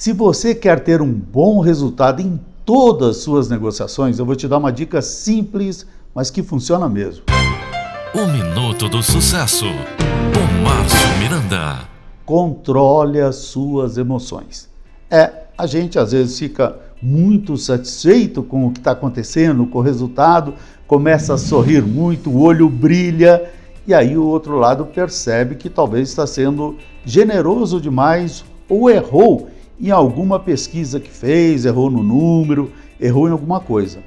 Se você quer ter um bom resultado em todas as suas negociações, eu vou te dar uma dica simples, mas que funciona mesmo. O Minuto do Sucesso, com Márcio Miranda. Controle as suas emoções. É, a gente às vezes fica muito satisfeito com o que está acontecendo, com o resultado, começa a sorrir muito, o olho brilha, e aí o outro lado percebe que talvez está sendo generoso demais ou errou em alguma pesquisa que fez, errou no número, errou em alguma coisa.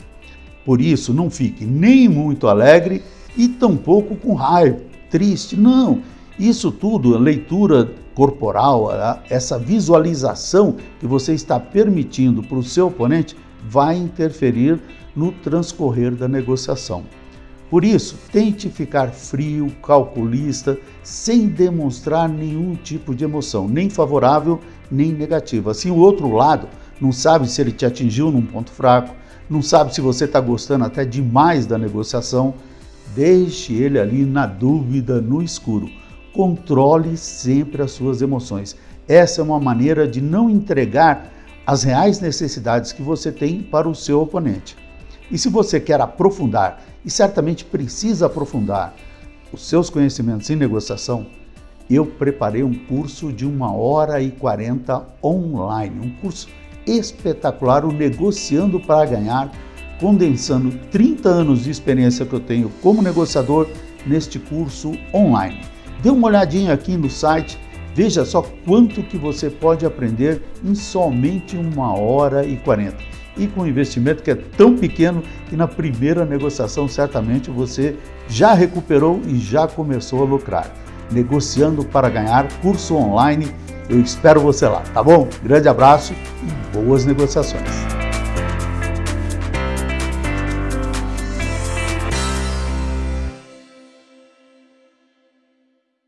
Por isso, não fique nem muito alegre e tampouco com raiva, triste. Não, isso tudo, a leitura corporal, essa visualização que você está permitindo para o seu oponente, vai interferir no transcorrer da negociação. Por isso, tente ficar frio, calculista, sem demonstrar nenhum tipo de emoção, nem favorável nem negativa. Assim, o outro lado não sabe se ele te atingiu num ponto fraco, não sabe se você está gostando até demais da negociação. Deixe ele ali na dúvida, no escuro. Controle sempre as suas emoções. Essa é uma maneira de não entregar as reais necessidades que você tem para o seu oponente. E se você quer aprofundar, e certamente precisa aprofundar, os seus conhecimentos em negociação, eu preparei um curso de uma hora e 40 online, um curso espetacular, o Negociando para Ganhar, condensando 30 anos de experiência que eu tenho como negociador neste curso online. Dê uma olhadinha aqui no site, veja só quanto que você pode aprender em somente uma hora e 40. E com um investimento que é tão pequeno que na primeira negociação certamente você já recuperou e já começou a lucrar. Negociando para Ganhar, curso online. Eu espero você lá, tá bom? Grande abraço e boas negociações.